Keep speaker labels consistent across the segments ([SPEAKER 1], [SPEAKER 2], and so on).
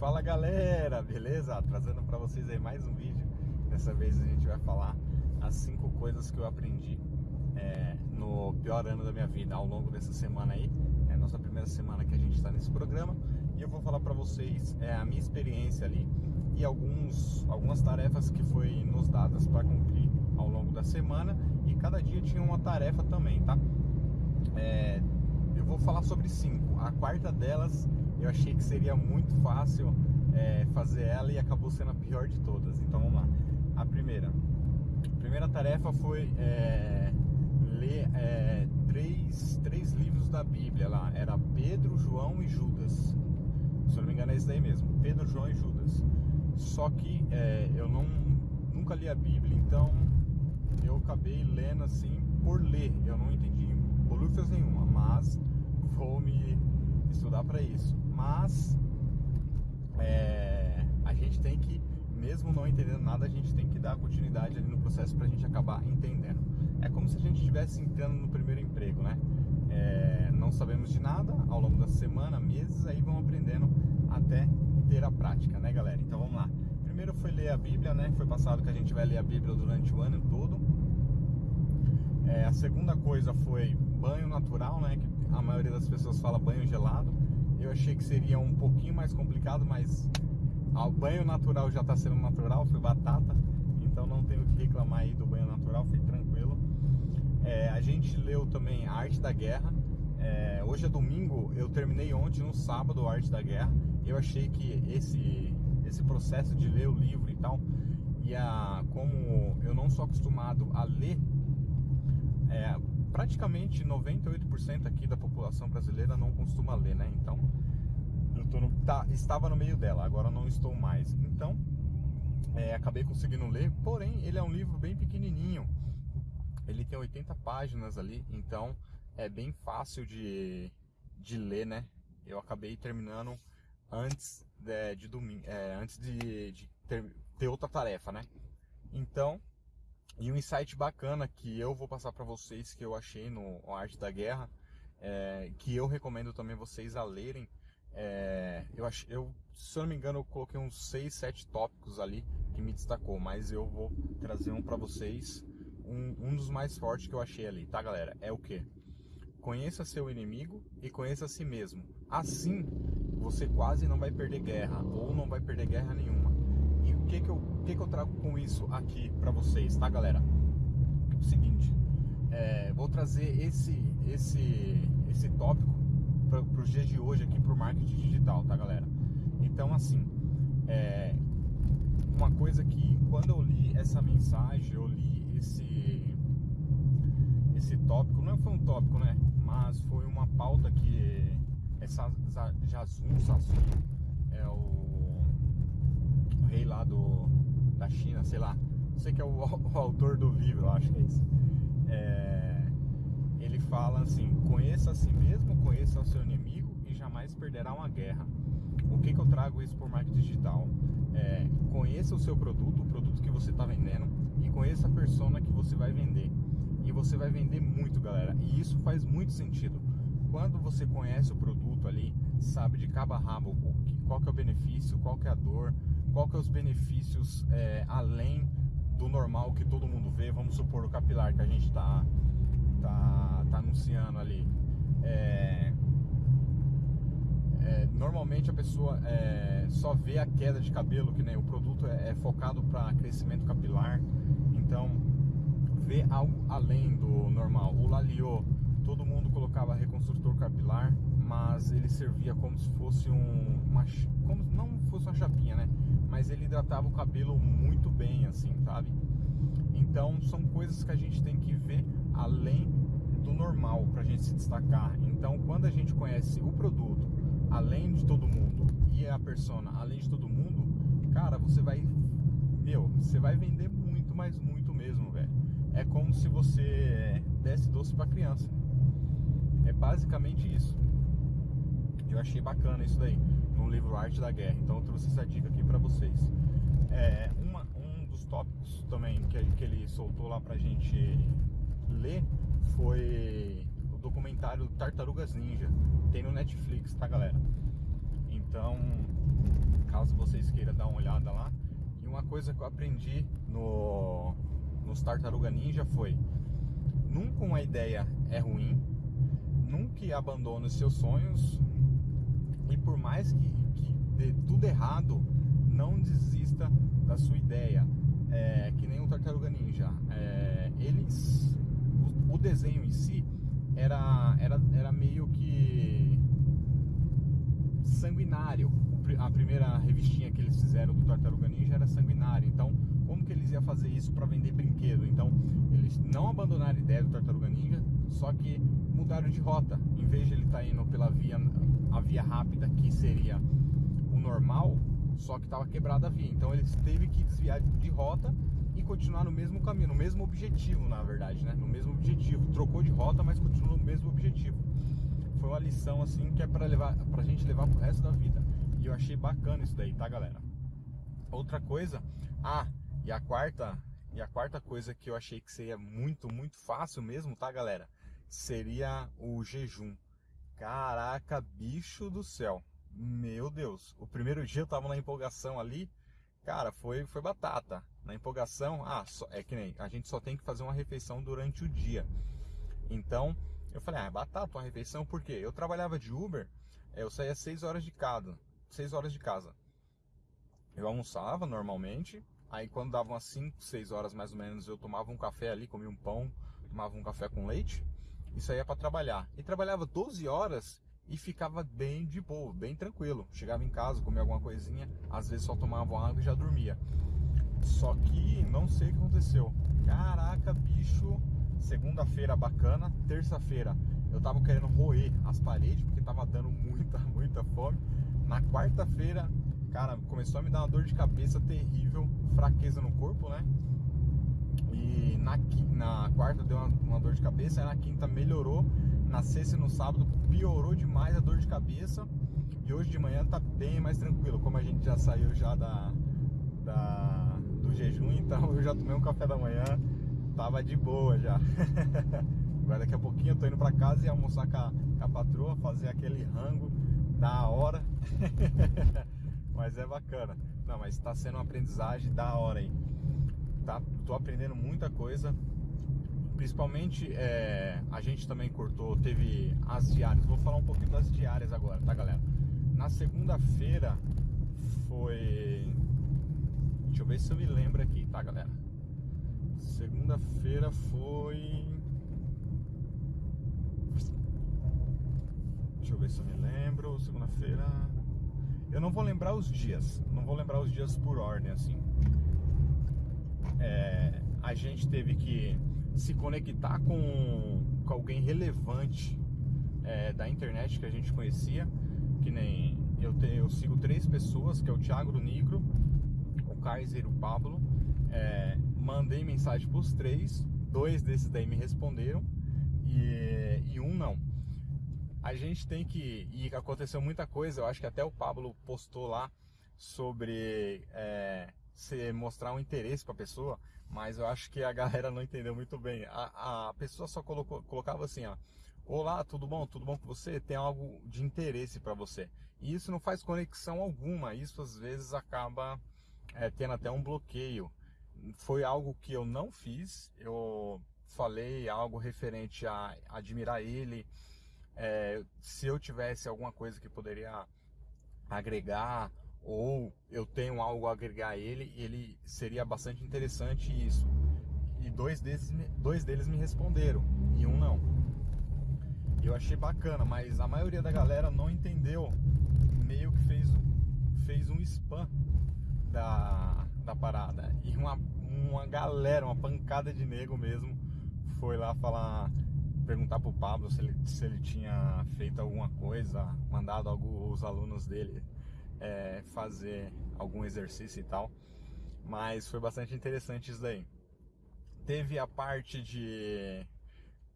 [SPEAKER 1] Fala galera, beleza? Trazendo para vocês aí mais um vídeo. Dessa vez a gente vai falar as cinco coisas que eu aprendi é, no pior ano da minha vida ao longo dessa semana aí. É a nossa primeira semana que a gente está nesse programa e eu vou falar para vocês é, a minha experiência ali e alguns, algumas tarefas que foi nos dadas para cumprir ao longo da semana e cada dia tinha uma tarefa também, tá? É, eu vou falar sobre cinco. A quarta delas eu achei que seria muito fácil é, fazer ela e acabou sendo a pior de todas. Então vamos lá. A primeira. A primeira tarefa foi é, ler é, três, três livros da Bíblia lá. Era Pedro, João e Judas. Se eu não me engano é isso daí mesmo. Pedro, João e Judas. Só que é, eu não, nunca li a Bíblia, então eu acabei lendo assim por ler. Eu não entendi bolufas nenhuma, mas vou me estudar para isso. Mas é, a gente tem que, mesmo não entendendo nada, a gente tem que dar continuidade ali no processo para a gente acabar entendendo. É como se a gente estivesse entrando no primeiro emprego, né? É, não sabemos de nada ao longo da semana, meses, aí vamos aprendendo até ter a prática, né, galera? Então vamos lá. Primeiro foi ler a Bíblia, né? Foi passado que a gente vai ler a Bíblia durante o ano todo. É, a segunda coisa foi banho natural, né? Que a maioria das pessoas fala banho gelado. Eu achei que seria um pouquinho mais complicado, mas o banho natural já está sendo natural, foi batata, então não tenho que reclamar aí do banho natural, foi tranquilo. É, a gente leu também Arte da Guerra. É, hoje é domingo, eu terminei ontem no sábado Arte da Guerra. Eu achei que esse esse processo de ler o livro e tal, e a, como eu não sou acostumado a ler é, praticamente 98% aqui da população brasileira não costuma ler, né? Então, eu no, tá, estava no meio dela, agora não estou mais. Então, é, acabei conseguindo ler, porém, ele é um livro bem pequenininho. Ele tem 80 páginas ali, então é bem fácil de, de ler, né? Eu acabei terminando antes de, de domingo, é, antes de, de ter, ter outra tarefa, né? Então, e um insight bacana que eu vou passar para vocês que eu achei no Arte da Guerra, é, que eu recomendo também vocês a lerem. É, eu, ach, eu, se eu não me engano, eu coloquei uns 6, 7 tópicos ali que me destacou, mas eu vou trazer um para vocês, um, um dos mais fortes que eu achei ali, tá galera? É o que? Conheça seu inimigo e conheça a si mesmo. Assim, você quase não vai perder guerra, ou não vai perder guerra nenhuma. E o que que eu, que que eu trago com isso aqui para vocês, tá galera? O seguinte, é, vou trazer esse, esse, esse tópico para os dias de hoje aqui para o marketing digital, tá galera? Então assim, é, uma coisa que quando eu li essa mensagem, eu li esse esse tópico, não foi um tópico, né? Mas foi uma pauta que essa Jazun Sassun é o rei lá do, da China, sei lá. Sei que é o, o autor do livro, acho que é isso. É, ele fala assim: conheça a si mesmo, conheça o seu inimigo e jamais perderá uma guerra. O que, que eu trago isso por marketing digital? É, conheça o seu produto, o produto que você está vendendo e conheça a persona que você vai vender. E você vai vender muito, galera. E isso faz muito sentido. Quando você conhece o produto ali, sabe de cabo a rabo qual que é o benefício, qual que é a dor, qual que é os benefícios é, além do normal que todo mundo vê, vamos supor o capilar que a gente está tá, tá anunciando ali. É, é, normalmente a pessoa é, só vê a queda de cabelo, que nem o produto é, é focado para crescimento capilar, então vê algo além do normal. O Laliô, todo mundo colocava reconstrutor capilar, mas ele servia como se fosse um, uma, como não fosse uma chapinha, né? Mas ele hidratava o cabelo muito bem, assim, sabe? Então são coisas que a gente tem que ver além do normal para a gente se destacar. Então quando a gente conhece o produto, além de todo mundo e a persona, além de todo mundo, cara, você vai, meu, você vai vender muito, mas muito mesmo, velho. É como se você desse doce para criança. É basicamente isso. Eu achei bacana isso daí, no livro Arte da Guerra. Então eu trouxe essa dica aqui para vocês. É, uma, um dos tópicos também que, que ele soltou lá pra gente ler foi o documentário Tartarugas Ninja. Tem no Netflix, tá galera? Então, caso vocês queiram dar uma olhada lá. E uma coisa que eu aprendi no, nos Tartaruga Ninja foi: nunca uma ideia é ruim, nunca abandone os seus sonhos e por mais que, que dê tudo errado, não desista da sua ideia. É, que nem o Tartaruga Ninja. É, eles, o, o, desenho em si era, era, era meio que sanguinário. A primeira revistinha que eles fizeram do Tartaruga Ninja era sanguinário. Então, como que eles iam fazer isso para vender brinquedo? Então, eles não abandonaram a ideia do Tartaruga Ninja, só que mudaram de rota. Em vez de ele estar tá indo pela via, a via rápida, que seria o normal, só que estava quebrada a via. Então eles teve que desviar de rota e continuar no mesmo caminho, no mesmo objetivo, na verdade, né? No mesmo objetivo. Trocou de rota, mas continuou no mesmo objetivo. Foi uma lição assim que é para levar, pra gente levar pro resto da vida. E eu achei bacana isso daí, tá, galera? Outra coisa, ah, e a quarta, e a quarta coisa que eu achei que seria muito, muito fácil mesmo, tá, galera? Seria o jejum. Caraca, bicho do céu. Meu Deus. O primeiro dia eu tava na empolgação ali. Cara, foi, foi batata. Na empolgação, ah, só, é que nem a gente só tem que fazer uma refeição durante o dia. Então, eu falei, ah, é batata uma refeição, por quê? Eu trabalhava de Uber, eu saía 6 horas de casa. 6 horas de casa. Eu almoçava normalmente, aí quando dava umas 5, 6 horas mais ou menos, eu tomava um café ali, comia um pão, tomava um café com leite e saía para trabalhar. E trabalhava 12 horas e ficava bem de boa, bem tranquilo. Chegava em casa, comia alguma coisinha, às vezes só tomava água e já dormia. Só que não sei o que aconteceu. Caraca, bicho, segunda-feira bacana, terça-feira eu tava querendo roer as paredes porque tava dando muita, muita fome. Na quarta-feira, cara, começou a me dar uma dor de cabeça terrível, fraqueza no corpo, né? E na, na quarta deu uma, uma dor de cabeça, na quinta melhorou, na sexta e no sábado piorou demais a dor de cabeça. E hoje de manhã tá bem mais tranquilo, como a gente já saiu já da, da do jejum, então eu já tomei um café da manhã, tava de boa já. Agora daqui a pouquinho eu tô indo pra casa e almoçar com a, com a patroa, fazer aquele rango da hora. mas é bacana. Não, mas tá sendo uma aprendizagem da hora aí. Tá? Tô aprendendo muita coisa. Principalmente é, a gente também cortou, teve as diárias. Vou falar um pouquinho das diárias agora, tá galera? Na segunda-feira foi. Deixa eu ver se eu me lembro aqui, tá galera? Segunda-feira foi. Deixa eu ver se eu me lembro. Segunda-feira. Eu não vou lembrar os dias. Não vou lembrar os dias por ordem, assim. É, a gente teve que se conectar com, com alguém relevante é, da internet que a gente conhecia. Que nem eu, te, eu sigo três pessoas, que é o Thiago do Nigro, o Kaiser e o Pablo. É, mandei mensagem para os três, dois desses daí me responderam e, e um não a gente tem que. E aconteceu muita coisa, eu acho que até o Pablo postou lá sobre é, se mostrar um interesse para a pessoa, mas eu acho que a galera não entendeu muito bem. A, a pessoa só colocou, colocava assim, ó. Olá, tudo bom? Tudo bom com você? Tem algo de interesse para você. E isso não faz conexão alguma. Isso às vezes acaba é, tendo até um bloqueio. Foi algo que eu não fiz. Eu falei algo referente a admirar ele, é, se eu tivesse alguma coisa que poderia agregar ou eu tenho algo a agregar a ele, ele seria bastante interessante isso. E dois deles, dois deles me responderam e um não. Eu achei bacana, mas a maioria da galera não entendeu, meio que fez, fez um spam da, da parada. E uma, uma galera, uma pancada de nego mesmo, foi lá falar perguntar pro Pablo se ele, se ele tinha feito alguma coisa, mandado alguns alunos dele é, fazer algum exercício e tal. Mas foi bastante interessante isso daí. Teve a parte de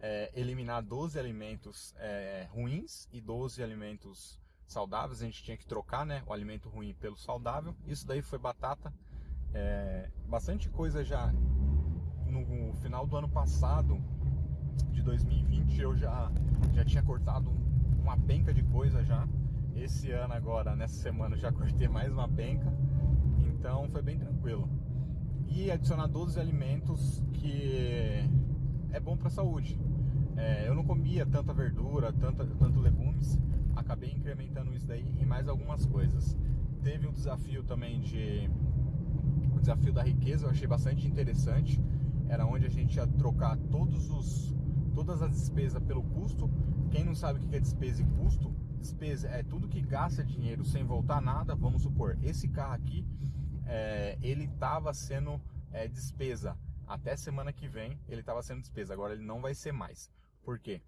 [SPEAKER 1] é, eliminar 12 alimentos é, ruins e 12 alimentos saudáveis. A gente tinha que trocar né, o alimento ruim pelo saudável. Isso daí foi batata. É, bastante coisa já no final do ano passado de 2020 eu já, já tinha cortado uma penca de coisa já. Esse ano agora, nessa semana, já cortei mais uma penca. Então foi bem tranquilo. E adicionar 12 alimentos que é bom para a saúde. É, eu não comia tanta verdura, tanta, tanto legumes, acabei incrementando isso daí e mais algumas coisas. Teve um desafio também de o desafio da riqueza, eu achei bastante interessante. Era onde a gente ia trocar todos os todas as despesas pelo custo. Quem não sabe o que é despesa e custo, despesa é tudo que gasta dinheiro sem voltar nada. Vamos supor, esse carro aqui, é, ele estava sendo é, despesa até semana que vem, ele estava sendo despesa. Agora ele não vai ser mais. Por quê?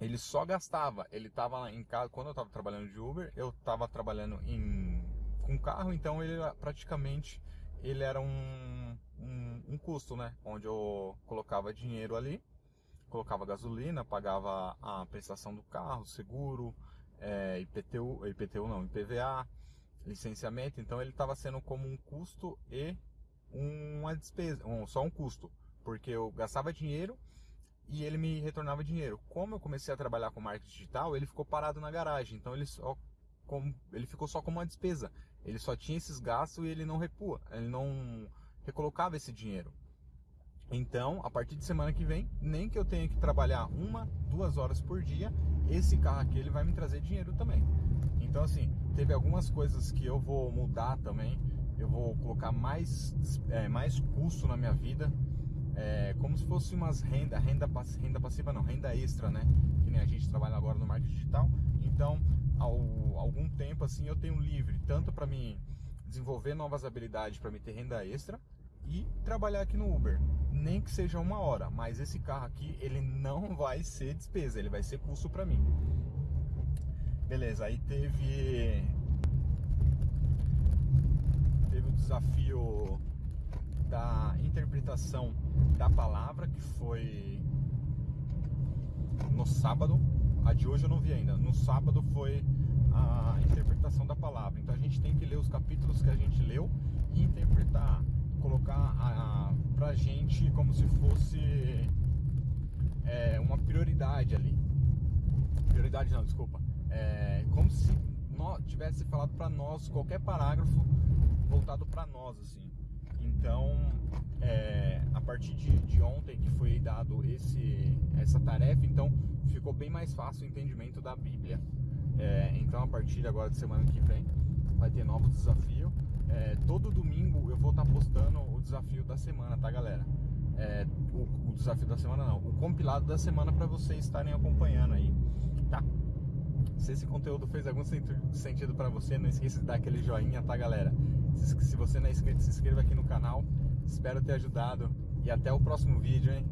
[SPEAKER 1] Ele só gastava, ele estava em casa, quando eu estava trabalhando de Uber, eu estava trabalhando em, com carro, então ele praticamente ele era um, um, um, custo, né? Onde eu colocava dinheiro ali, colocava gasolina, pagava a prestação do carro, seguro, é, IPTU, IPTU não, IPVA, licenciamento, então ele estava sendo como um custo e uma despesa, um, só um custo, porque eu gastava dinheiro e ele me retornava dinheiro. Como eu comecei a trabalhar com marketing digital, ele ficou parado na garagem, então ele só como, ele ficou só como uma despesa. Ele só tinha esses gastos e ele não repua, ele não recolocava esse dinheiro. Então, a partir de semana que vem, nem que eu tenha que trabalhar uma, duas horas por dia, esse carro aqui ele vai me trazer dinheiro também. Então, assim, teve algumas coisas que eu vou mudar também. Eu vou colocar mais, é, mais custo na minha vida é, como se fosse umas renda, renda, renda passiva não, renda extra, né? Que nem a gente trabalha agora no marketing digital. Então, ao algum tempo assim eu tenho livre, tanto para mim desenvolver novas habilidades para me ter renda extra e trabalhar aqui no Uber, nem que seja uma hora, mas esse carro aqui ele não vai ser despesa, ele vai ser custo para mim. Beleza, aí teve teve o desafio da interpretação da palavra, que foi no sábado. A de hoje eu não vi ainda. No sábado foi a interpretação da palavra. Então a gente tem que ler os capítulos que a gente leu e interpretar, colocar a, a, pra gente como se fosse é, uma prioridade ali. Prioridade não, desculpa. É, como se nós, tivesse falado para nós qualquer parágrafo voltado para nós, assim. Então, é, a partir de, de, ontem que foi dado esse, essa tarefa, então ficou bem mais fácil o entendimento da Bíblia. É, então, a partir agora de semana que vem, vai ter novos desafios. É, todo domingo eu vou estar tá postando o desafio da semana, tá, galera? É, o, o, desafio da semana não, o compilado da semana para vocês estarem acompanhando aí, tá? Se esse conteúdo fez algum sentido para você, não esqueça de dar aquele joinha, tá, galera? Se, se você não é inscrito, se inscreva aqui no canal. Espero ter ajudado e até o próximo vídeo, hein?